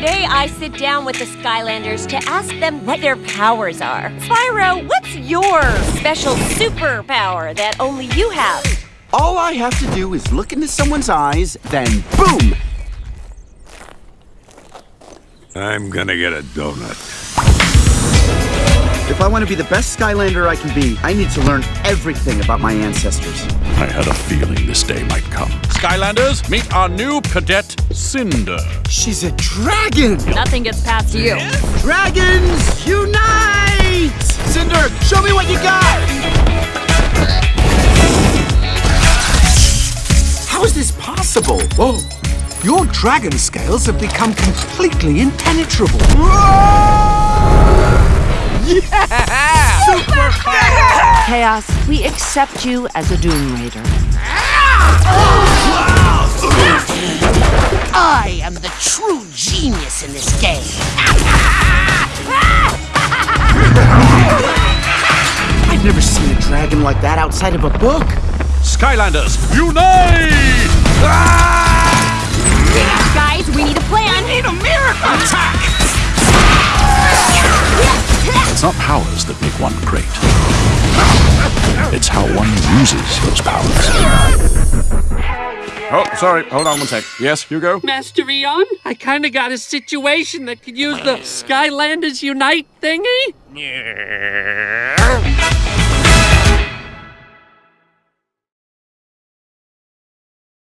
Today, I sit down with the Skylanders to ask them what their powers are. Spyro, what's your special superpower that only you have? All I have to do is look into someone's eyes, then boom! I'm gonna get a donut. If I want to be the best Skylander I can be, I need to learn everything about my ancestors. I had a feeling this day might come. Skylanders, meet our new cadet, Cynder. She's a dragon! Nothing gets past you. Dragons, unite! Cynder, show me what you got! How is this possible? Whoa! Your dragon scales have become completely impenetrable. Kaos, we accept you as a Doom Raider. I am the true genius in this game. I've never seen a dragon like that outside of a book. Skylanders, unite! Guys, It's not powers that make one great. It's how one uses those powers. Oh, sorry. Hold on one sec. Yes, Hugo? Master Eon, I kinda got a situation that could use the Skylanders Unite thingy.